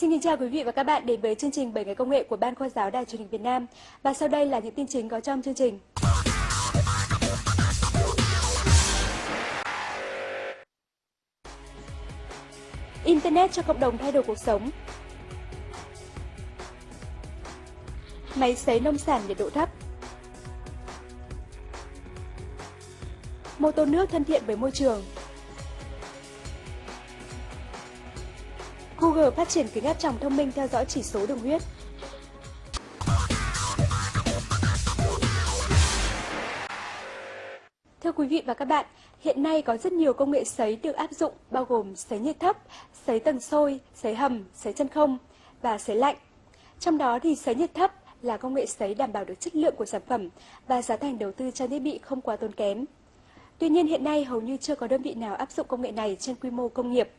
Kính chào quý vị và các bạn đến với chương trình 7 ngày công nghệ của Ban Khoa giáo Đài truyền hình Việt Nam. Và sau đây là những tin chính có trong chương trình. Internet cho cộng đồng thay đổi cuộc sống. Máy sấy nông sản nhiệt độ thấp. Mô tô nước thân thiện với môi trường. Google phát triển kính áp tròng thông minh theo dõi chỉ số đường huyết. Thưa quý vị và các bạn, hiện nay có rất nhiều công nghệ sấy được áp dụng bao gồm sấy nhiệt thấp, sấy tầng sôi, sấy hầm, sấy chân không và sấy lạnh. Trong đó thì sấy nhiệt thấp là công nghệ sấy đảm bảo được chất lượng của sản phẩm và giá thành đầu tư trang thiết bị không quá tốn kém. Tuy nhiên hiện nay hầu như chưa có đơn vị nào áp dụng công nghệ này trên quy mô công nghiệp.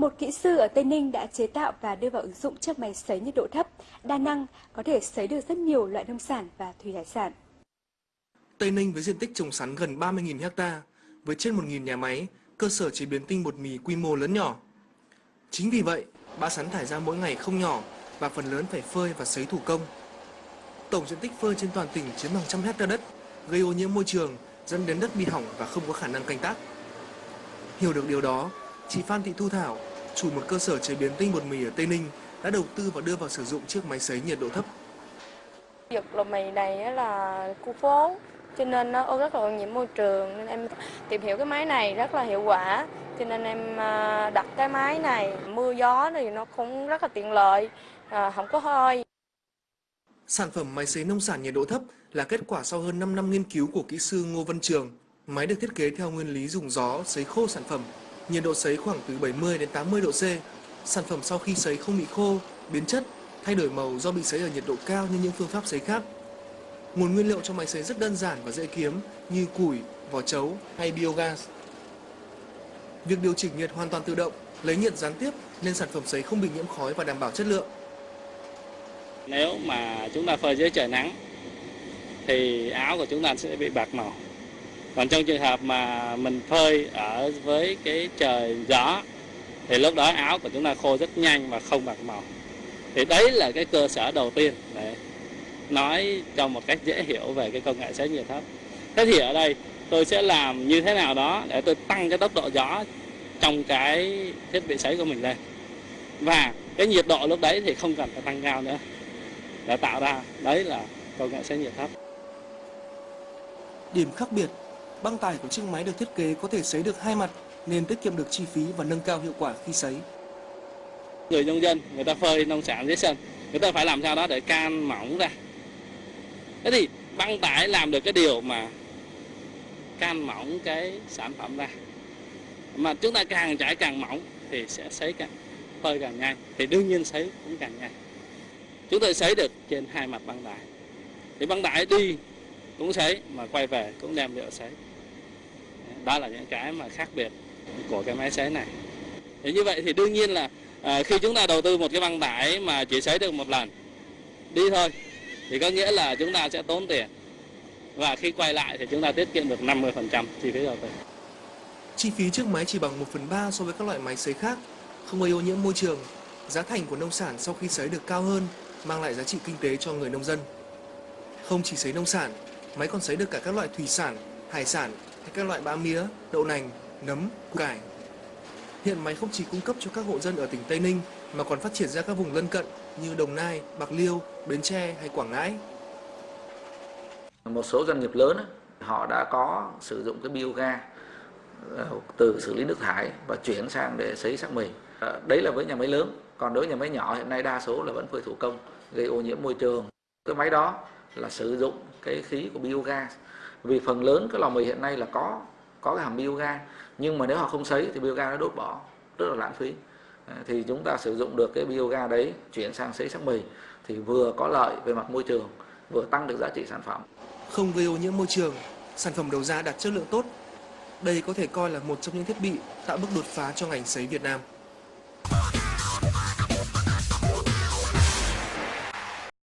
Một kỹ sư ở Tây Ninh đã chế tạo và đưa vào ứng dụng chiếc máy sấy nhiệt độ thấp, đa năng, có thể sấy được rất nhiều loại nông sản và thủy hải sản. Tây Ninh với diện tích trồng sắn gần 30.000 ha, với trên 1.000 nhà máy, cơ sở chế biến tinh bột mì quy mô lớn nhỏ. Chính vì vậy, bã sắn thải ra mỗi ngày không nhỏ và phần lớn phải phơi và sấy thủ công. Tổng diện tích phơi trên toàn tỉnh chiếm hàng trăm hecta đất, gây ô nhiễm môi trường, dẫn đến đất bị hỏng và không có khả năng canh tác. Hiểu được điều đó, chị Phan Thị Thu Thảo, chủ một cơ sở chế biến tinh bột mì ở Tây Ninh, đã đầu tư và đưa vào sử dụng chiếc máy sấy nhiệt độ thấp. Việc lò mì này là khu phố, cho nên nó rất là ô nhiễm môi trường nên em tìm hiểu cái máy này rất là hiệu quả cho nên em à, đặt cái máy này mưa gió thì nó cũng rất là tiện lợi à, không có hơi Sản phẩm máy sấy nông sản nhiệt độ thấp là kết quả sau hơn 5 năm nghiên cứu của kỹ sư Ngô Văn Trường. Máy được thiết kế theo nguyên lý dùng gió sấy khô sản phẩm, nhiệt độ sấy khoảng từ 70 đến 80 độ C. Sản phẩm sau khi sấy không bị khô, biến chất, thay đổi màu do bị sấy ở nhiệt độ cao như những phương pháp sấy khác. Nguồn nguyên liệu cho máy sấy rất đơn giản và dễ kiếm như củi, vỏ chấu hay biogas. Việc điều chỉnh nhiệt hoàn toàn tự động, lấy nhiệt gián tiếp nên sản phẩm sấy không bị nhiễm khói và đảm bảo chất lượng. Nếu mà chúng ta phơi dưới trời nắng thì áo của chúng ta sẽ bị bạc màu. Còn trong trường hợp mà mình phơi ở với cái trời gió thì lúc đó áo của chúng ta khô rất nhanh và không bạc màu. Thì đấy là cái cơ sở đầu tiên để nói cho một cách dễ hiểu về cái công nghệ sấy nhiệt thấp. Thế thì ở đây tôi sẽ làm như thế nào đó để tôi tăng cái tốc độ gió trong cái thiết bị sấy của mình lên. Và cái nhiệt độ lúc đấy thì không cần phải tăng cao nữa để tạo ra đấy là công nghệ sấy nhiệt thấp. Điểm khác biệt, băng tải của chiếc máy được thiết kế có thể sấy được hai mặt nên tiết kiệm được chi phí và nâng cao hiệu quả khi sấy. Người nông dân, người ta phơi nông sản dưới sân, người ta phải làm sao đó để can mỏng ra. Thế thì băng tải làm được cái điều mà can mỏng cái sản phẩm ra. Mà chúng ta càng trải càng mỏng thì sẽ sấy càng phơi càng nhanh, thì đương nhiên sấy cũng càng nhanh chúng tôi sấy được trên hai mặt băng tải thì băng tải đi cũng sấy mà quay về cũng đem nhựa sấy đó là những cái mà khác biệt của cái máy sấy này thì như vậy thì đương nhiên là à, khi chúng ta đầu tư một cái băng tải mà chỉ sấy được một lần đi thôi thì có nghĩa là chúng ta sẽ tốn tiền và khi quay lại thì chúng ta tiết kiệm được 50% chi phí đầu tư. Chi phí chiếc máy chỉ bằng 1 phần 3 so với các loại máy sấy khác, không gây ô nhiễm môi trường. Giá thành của nông sản sau khi sấy được cao hơn mang lại giá trị kinh tế cho người nông dân. Không chỉ sấy nông sản, máy còn sấy được cả các loại thủy sản, hải sản hay các loại bã mía, đậu nành, nấm, củ cải. Hiện máy không chỉ cung cấp cho các hộ dân ở tỉnh Tây Ninh mà còn phát triển ra các vùng lân cận như Đồng Nai, Bạc Liêu, Bến Tre hay Quảng Ngãi. Một số doanh nghiệp lớn họ đã có sử dụng cái biogas ờ, từ xử lý nước thải và chuyển sang để sấy xác mì. Ờ, đấy là với nhà máy lớn còn đối với nhà máy nhỏ hiện nay đa số là vẫn phơi thủ công gây ô nhiễm môi trường cái máy đó là sử dụng cái khí của biogas vì phần lớn cái lò mì hiện nay là có có cái hầm biogas nhưng mà nếu họ không sấy thì biogas nó đốt bỏ, rất là lãng phí. À, thì chúng ta sử dụng được cái biogas đấy chuyển sang sấy sắc mì thì vừa có lợi về mặt môi trường, vừa tăng được giá trị sản phẩm. Không gây ô nhiễm môi trường, sản phẩm đầu ra đạt chất lượng tốt. Đây có thể coi là một trong những thiết bị tạo bước đột phá cho ngành sấy Việt Nam.